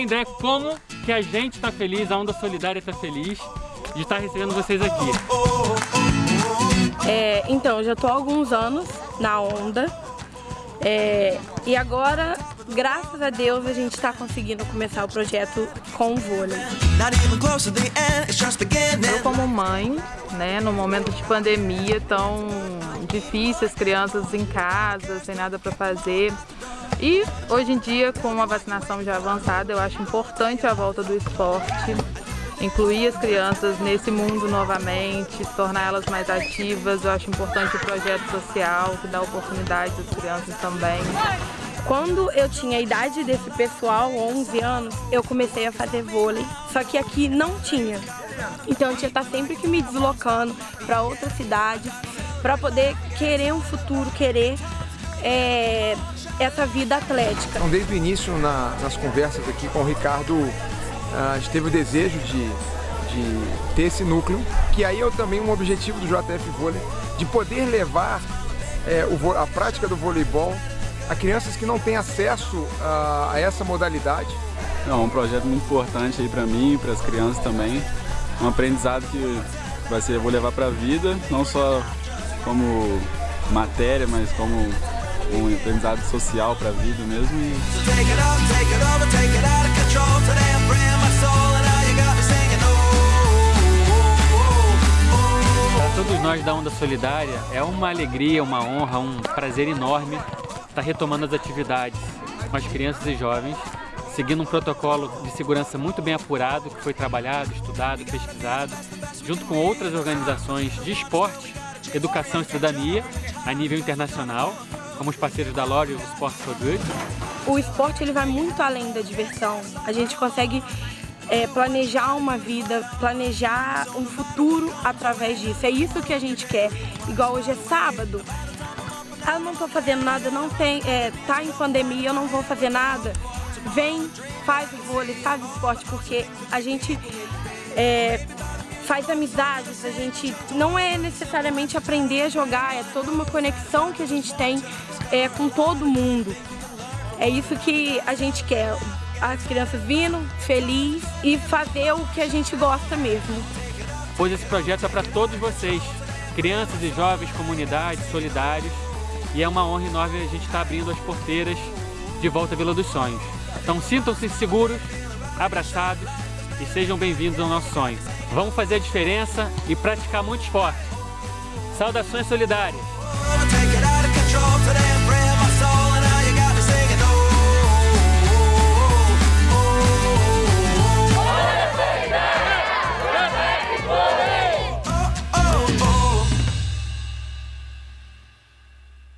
ideia como que a gente está feliz, a Onda Solidária está feliz de estar recebendo vocês aqui. É, então, eu já estou há alguns anos na Onda é, e agora, graças a Deus, a gente está conseguindo começar o projeto com o vôlei. Eu como mãe, né, no momento de pandemia tão difícil, as crianças em casa, sem nada para fazer, e hoje em dia, com a vacinação já avançada, eu acho importante a volta do esporte, incluir as crianças nesse mundo novamente, torná-las mais ativas. Eu acho importante o projeto social, que dá oportunidade às crianças também. Quando eu tinha a idade desse pessoal, 11 anos, eu comecei a fazer vôlei, só que aqui não tinha. Então eu tinha que estar sempre que me deslocando para outra cidade, para poder querer um futuro, querer é, essa vida atlética. Então, desde o início, na, nas conversas aqui com o Ricardo, a gente teve o desejo de, de ter esse núcleo, que aí é também um objetivo do JF Vôlei, de poder levar é, o, a prática do voleibol a crianças que não têm acesso a, a essa modalidade. É um projeto muito importante aí para mim e para as crianças também. Um aprendizado que vai ser, vou levar para a vida, não só como matéria, mas como um aprendizado social para a vida mesmo. E... Para todos nós da Onda Solidária, é uma alegria, uma honra, um prazer enorme estar retomando as atividades com as crianças e jovens, seguindo um protocolo de segurança muito bem apurado, que foi trabalhado, estudado, pesquisado, junto com outras organizações de esporte, educação e cidadania a nível internacional, como os parceiros da Lore o Sport for Good. O esporte ele vai muito além da diversão. A gente consegue é, planejar uma vida, planejar um futuro através disso. É isso que a gente quer. Igual hoje é sábado, eu não estou fazendo nada, não tem, é, tá em pandemia, eu não vou fazer nada. Vem, faz o vôlei, faz o esporte, porque a gente é, faz amizades, a gente não é necessariamente aprender a jogar, é toda uma conexão que a gente tem é, com todo mundo. É isso que a gente quer, as crianças vindo, feliz e fazer o que a gente gosta mesmo. Pois esse projeto é para todos vocês, crianças e jovens, comunidades, solidários, e é uma honra enorme a gente estar tá abrindo as porteiras de volta à Vila dos Sonhos. Então sintam-se seguros, abraçados e sejam bem-vindos ao nosso sonho. Vamos fazer a diferença e praticar muito esporte. Saudações solidárias!